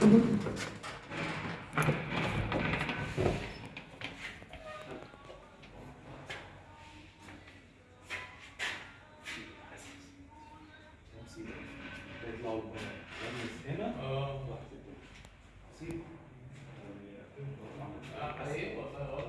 See? Uh, I see.